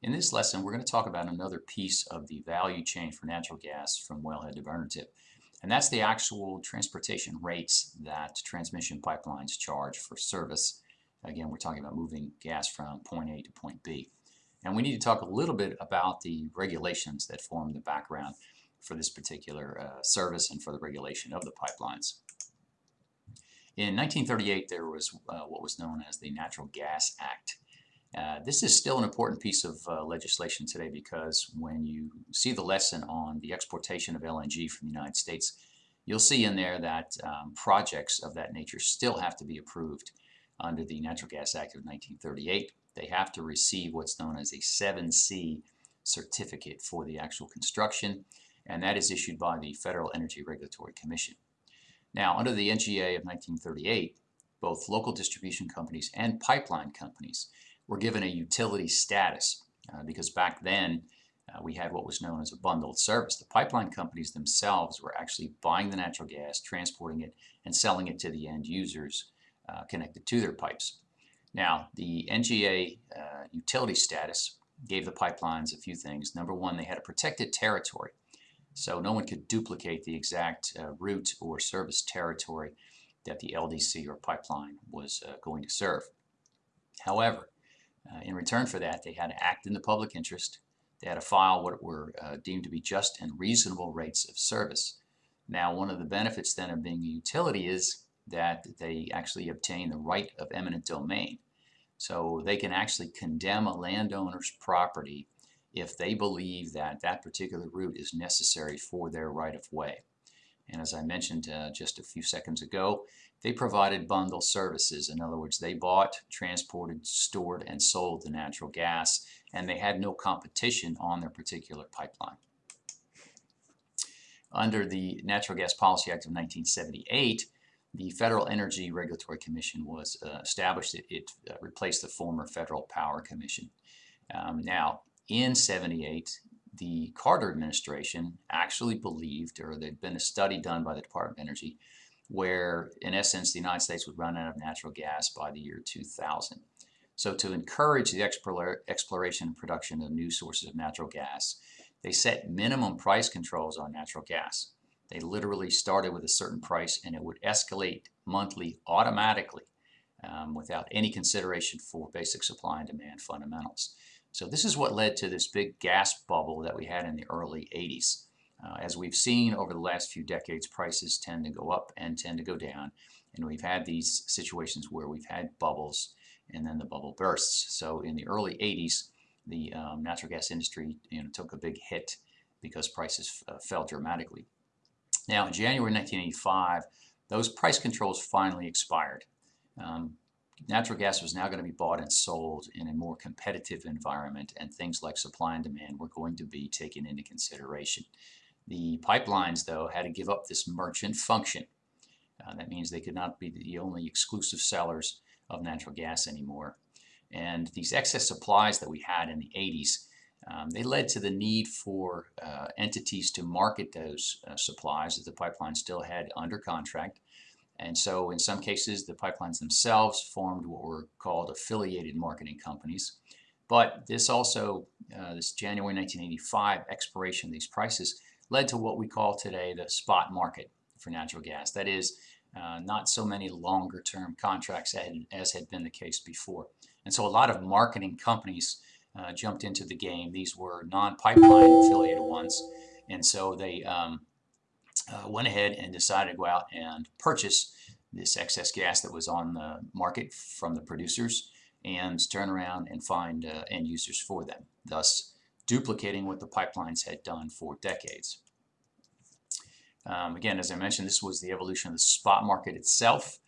In this lesson, we're going to talk about another piece of the value chain for natural gas from wellhead to burner tip. And that's the actual transportation rates that transmission pipelines charge for service. Again, we're talking about moving gas from point A to point B. And we need to talk a little bit about the regulations that form the background for this particular uh, service and for the regulation of the pipelines. In 1938, there was uh, what was known as the Natural Gas Act. Uh, this is still an important piece of uh, legislation today because when you see the lesson on the exportation of LNG from the United States, you'll see in there that um, projects of that nature still have to be approved under the Natural Gas Act of 1938. They have to receive what's known as a 7C certificate for the actual construction, and that is issued by the Federal Energy Regulatory Commission. Now, under the NGA of 1938, both local distribution companies and pipeline companies were given a utility status uh, because back then uh, we had what was known as a bundled service. The pipeline companies themselves were actually buying the natural gas, transporting it, and selling it to the end users uh, connected to their pipes. Now, the NGA uh, utility status gave the pipelines a few things. Number one, they had a protected territory. So no one could duplicate the exact uh, route or service territory that the LDC or pipeline was uh, going to serve. However, uh, in return for that, they had to act in the public interest. They had to file what were uh, deemed to be just and reasonable rates of service. Now, one of the benefits then of being a utility is that they actually obtain the right of eminent domain. So they can actually condemn a landowner's property if they believe that that particular route is necessary for their right-of-way. And as I mentioned uh, just a few seconds ago, they provided bundle services. In other words, they bought, transported, stored, and sold the natural gas, and they had no competition on their particular pipeline. Under the Natural Gas Policy Act of 1978, the Federal Energy Regulatory Commission was uh, established. It, it uh, replaced the former Federal Power Commission. Um, now, in 78, the Carter administration actually believed, or there'd been a study done by the Department of Energy, where in essence the United States would run out of natural gas by the year 2000. So to encourage the exploration and production of new sources of natural gas, they set minimum price controls on natural gas. They literally started with a certain price and it would escalate monthly automatically um, without any consideration for basic supply and demand fundamentals. So this is what led to this big gas bubble that we had in the early 80s. Uh, as we've seen over the last few decades, prices tend to go up and tend to go down. And we've had these situations where we've had bubbles and then the bubble bursts. So in the early 80s, the um, natural gas industry you know, took a big hit because prices uh, fell dramatically. Now in January 1985, those price controls finally expired. Um, natural gas was now going to be bought and sold in a more competitive environment and things like supply and demand were going to be taken into consideration. The pipelines, though, had to give up this merchant function. Uh, that means they could not be the only exclusive sellers of natural gas anymore. And these excess supplies that we had in the 80s, um, they led to the need for uh, entities to market those uh, supplies that the pipeline still had under contract. And so in some cases, the pipelines themselves formed what were called affiliated marketing companies. But this also, uh, this January 1985 expiration of these prices led to what we call today the spot market for natural gas. That is, uh, not so many longer term contracts as had been the case before. And so a lot of marketing companies uh, jumped into the game. These were non-pipeline affiliated ones. And so they um, uh, went ahead and decided to go out and purchase this excess gas that was on the market from the producers and turn around and find uh, end users for them, thus duplicating what the pipelines had done for decades. Um, again, as I mentioned, this was the evolution of the spot market itself.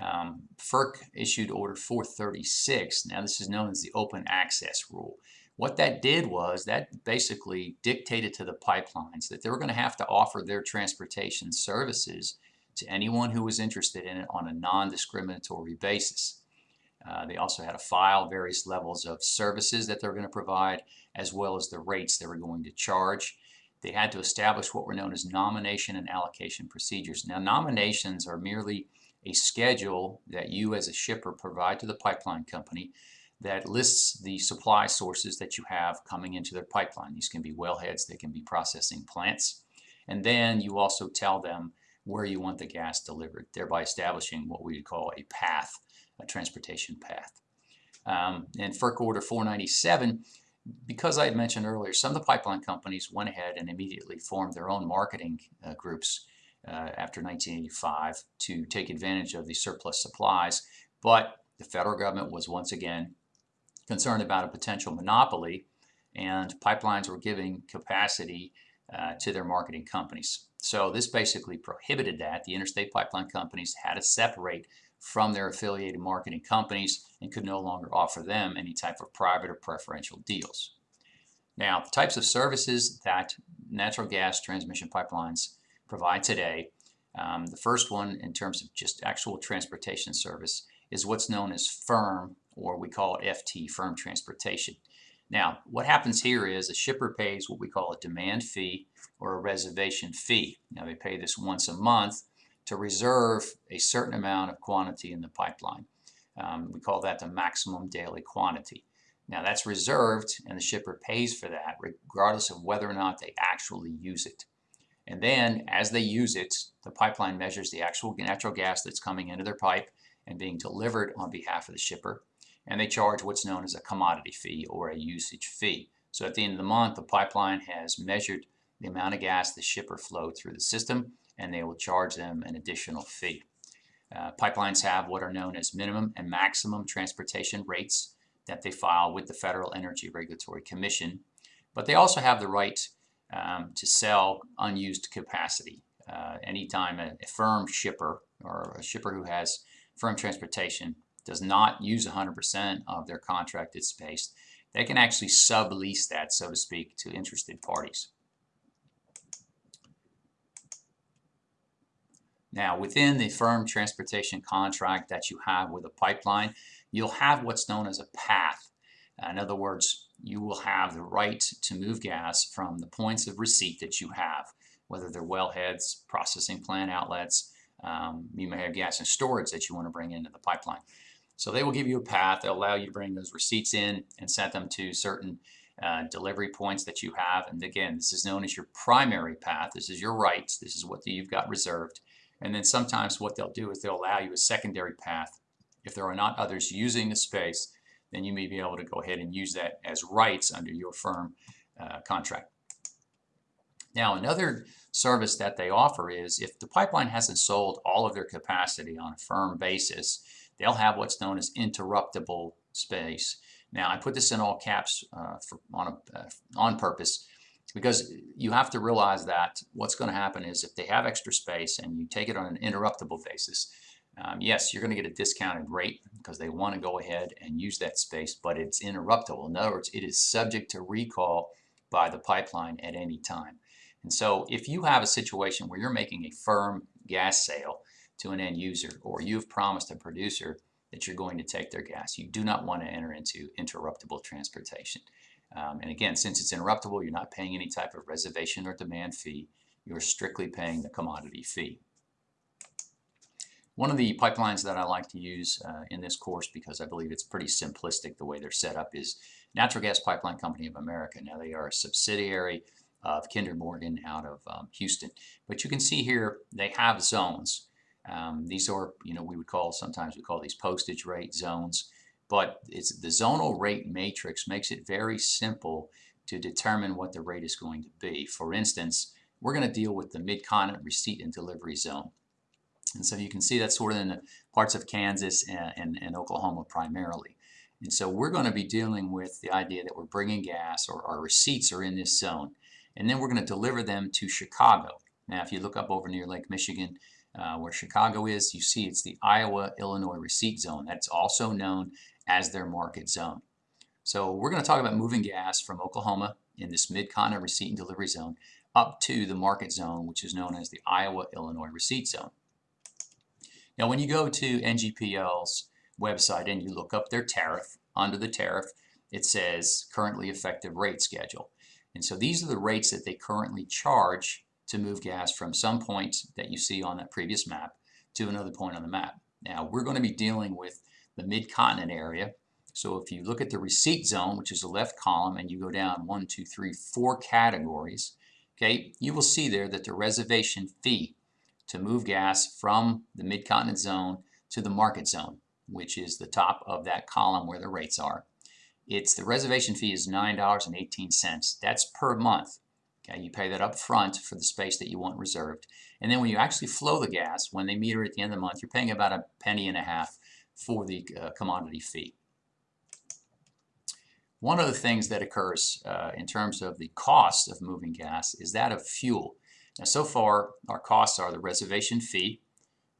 Um, FERC issued Order 436. Now, this is known as the open access rule. What that did was that basically dictated to the pipelines that they were going to have to offer their transportation services to anyone who was interested in it on a non-discriminatory basis. Uh, they also had to file various levels of services that they're going to provide as well as the rates they were going to charge. They had to establish what were known as nomination and allocation procedures. Now nominations are merely a schedule that you as a shipper provide to the pipeline company that lists the supply sources that you have coming into their pipeline. These can be wellheads, they can be processing plants. And then you also tell them where you want the gas delivered, thereby establishing what we would call a path, a transportation path. Um, and FERC Order 497, because I had mentioned earlier, some of the pipeline companies went ahead and immediately formed their own marketing uh, groups uh, after 1985 to take advantage of the surplus supplies. But the federal government was once again concerned about a potential monopoly and pipelines were giving capacity uh, to their marketing companies. So this basically prohibited that. The interstate pipeline companies had to separate from their affiliated marketing companies and could no longer offer them any type of private or preferential deals. Now, the types of services that natural gas transmission pipelines provide today, um, the first one in terms of just actual transportation service is what's known as firm, or we call it FT, firm transportation. Now, what happens here is a shipper pays what we call a demand fee or a reservation fee. Now, they pay this once a month to reserve a certain amount of quantity in the pipeline. Um, we call that the maximum daily quantity. Now, that's reserved, and the shipper pays for that regardless of whether or not they actually use it. And then, as they use it, the pipeline measures the actual natural gas that's coming into their pipe and being delivered on behalf of the shipper and they charge what's known as a commodity fee or a usage fee. So at the end of the month, the pipeline has measured the amount of gas the shipper flowed through the system, and they will charge them an additional fee. Uh, pipelines have what are known as minimum and maximum transportation rates that they file with the Federal Energy Regulatory Commission, but they also have the right um, to sell unused capacity. Uh, anytime a, a firm shipper or a shipper who has firm transportation does not use 100% of their contracted space, they can actually sublease that, so to speak, to interested parties. Now, within the firm transportation contract that you have with a pipeline, you'll have what's known as a path. In other words, you will have the right to move gas from the points of receipt that you have, whether they're wellheads, processing plant outlets, um, you may have gas and storage that you want to bring into the pipeline. So they will give you a path. They'll allow you to bring those receipts in and set them to certain uh, delivery points that you have. And again, this is known as your primary path. This is your rights. This is what you've got reserved. And then sometimes what they'll do is they'll allow you a secondary path. If there are not others using the space, then you may be able to go ahead and use that as rights under your firm uh, contract. Now, another service that they offer is if the pipeline hasn't sold all of their capacity on a firm basis, they'll have what's known as interruptible space. Now, I put this in all caps uh, for, on, a, uh, on purpose because you have to realize that what's going to happen is if they have extra space and you take it on an interruptible basis, um, yes, you're going to get a discounted rate because they want to go ahead and use that space, but it's interruptible. In other words, it is subject to recall by the pipeline at any time. And so if you have a situation where you're making a firm gas sale to an end user or you've promised a producer that you're going to take their gas. You do not want to enter into interruptible transportation. Um, and again, since it's interruptible, you're not paying any type of reservation or demand fee. You're strictly paying the commodity fee. One of the pipelines that I like to use uh, in this course because I believe it's pretty simplistic the way they're set up is Natural Gas Pipeline Company of America. Now they are a subsidiary of Kinder Morgan out of um, Houston. But you can see here they have zones. Um, these are, you know, we would call, sometimes we call these postage rate zones, but it's the zonal rate matrix makes it very simple to determine what the rate is going to be. For instance, we're going to deal with the mid-continent receipt and delivery zone. And so you can see that's sort of in the parts of Kansas and, and, and Oklahoma primarily. And so we're going to be dealing with the idea that we're bringing gas or our receipts are in this zone. And then we're going to deliver them to Chicago. Now, if you look up over near Lake Michigan, uh, where Chicago is, you see it's the Iowa-Illinois receipt zone. That's also known as their market zone. So we're going to talk about moving gas from Oklahoma in this mid-continent receipt and delivery zone up to the market zone, which is known as the Iowa-Illinois receipt zone. Now when you go to NGPL's website and you look up their tariff, under the tariff it says currently effective rate schedule. And so these are the rates that they currently charge to move gas from some point that you see on that previous map to another point on the map. Now we're going to be dealing with the mid-continent area So if you look at the receipt zone, which is the left column, and you go down one, two, three, four categories, okay, you will see there that the reservation fee to move gas from the mid-continent zone to the market zone, which is the top of that column where the rates are. It's the reservation fee is $9.18. That's per month. Okay, you pay that up front for the space that you want reserved. And then when you actually flow the gas, when they meter at the end of the month, you're paying about a penny and a half for the uh, commodity fee. One of the things that occurs uh, in terms of the cost of moving gas is that of fuel. Now so far our costs are the reservation fee,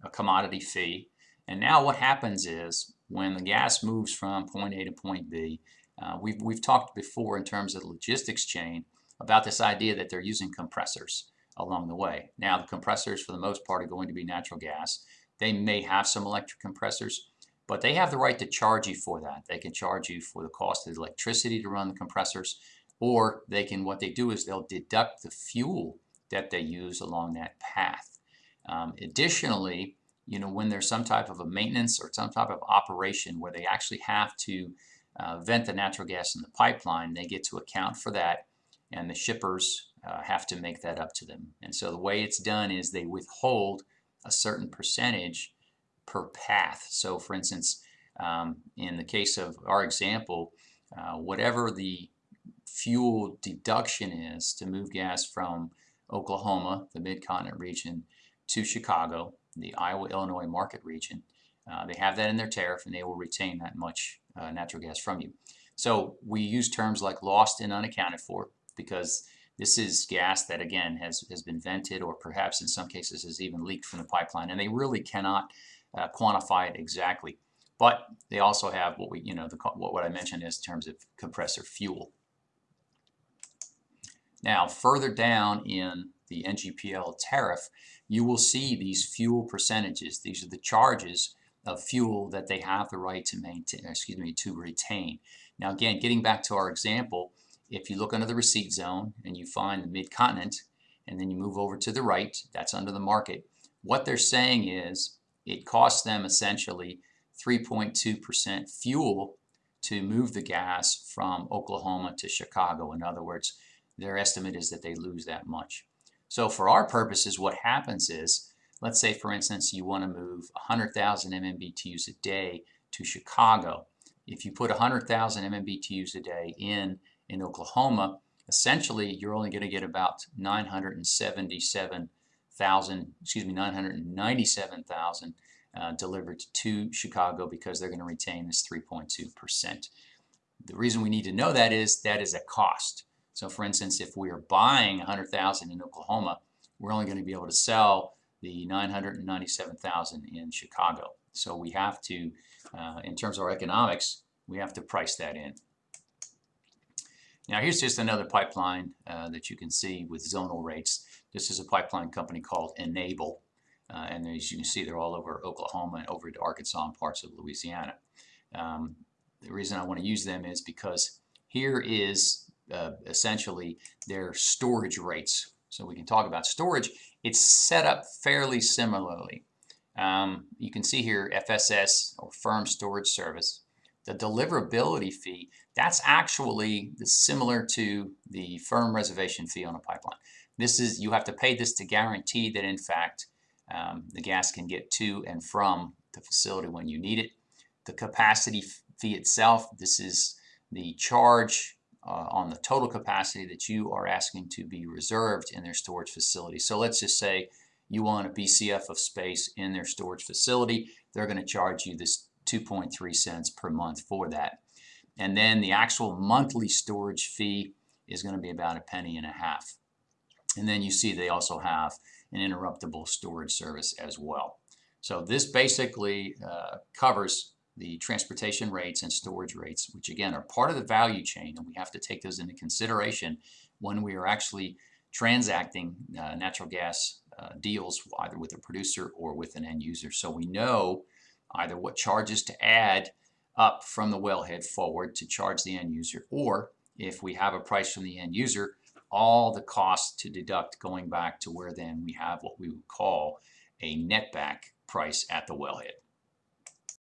a commodity fee, and now what happens is when the gas moves from point A to point B, uh, we've, we've talked before in terms of the logistics chain about this idea that they're using compressors along the way. Now the compressors for the most part are going to be natural gas. They may have some electric compressors, but they have the right to charge you for that. They can charge you for the cost of the electricity to run the compressors, or they can, what they do is they'll deduct the fuel that they use along that path. Um, additionally, you know, when there's some type of a maintenance or some type of operation where they actually have to uh, vent the natural gas in the pipeline, they get to account for that and the shippers uh, have to make that up to them. And so the way it's done is they withhold a certain percentage per path. So for instance, um, in the case of our example, uh, whatever the fuel deduction is to move gas from Oklahoma, the mid-continent region, to Chicago, the Iowa-Illinois market region. Uh, they have that in their tariff and they will retain that much uh, natural gas from you. So we use terms like lost and unaccounted for because this is gas that again has, has been vented or perhaps in some cases has even leaked from the pipeline and they really cannot uh, quantify it exactly. But they also have what we, you know, the, what, what I mentioned is in terms of compressor fuel. Now further down in the NGPL tariff, you will see these fuel percentages. These are the charges of fuel that they have the right to maintain, excuse me, to retain. Now again, getting back to our example, if you look under the receipt zone and you find the mid-continent and then you move over to the right, that's under the market, what they're saying is it costs them essentially 3.2% fuel to move the gas from Oklahoma to Chicago. In other words, their estimate is that they lose that much. So for our purposes, what happens is, let's say for instance you want to move 100,000 MMBTUs a day to Chicago. If you put 100,000 MMBTUs a day in in Oklahoma, essentially you're only going to get about 977,000, excuse me, 997,000 uh, delivered to Chicago because they're going to retain this 3.2%. The reason we need to know that is that is a cost. So for instance, if we are buying 100,000 in Oklahoma, we're only going to be able to sell the 997,000 in Chicago. So we have to, uh, in terms of our economics, we have to price that in. Now here's just another pipeline uh, that you can see with zonal rates. This is a pipeline company called Enable. Uh, and as you can see, they're all over Oklahoma and over to Arkansas and parts of Louisiana. Um, the reason I want to use them is because here is uh, essentially their storage rates. So we can talk about storage. It's set up fairly similarly. Um, you can see here FSS or Firm Storage Service. The deliverability fee, that's actually similar to the firm reservation fee on a pipeline. This is, you have to pay this to guarantee that in fact um, the gas can get to and from the facility when you need it. The capacity fee itself, this is the charge uh, on the total capacity that you are asking to be reserved in their storage facility. So let's just say you want a BCF of space in their storage facility. They're going to charge you this 2.3 cents per month for that. And then the actual monthly storage fee is going to be about a penny and a half. And then you see they also have an interruptible storage service as well. So this basically uh, covers the transportation rates and storage rates, which again are part of the value chain, and we have to take those into consideration when we are actually transacting uh, natural gas uh, deals either with a producer or with an end user. So we know either what charges to add up from the wellhead forward to charge the end user, or if we have a price from the end user, all the costs to deduct going back to where then we have what we would call a netback price at the wellhead.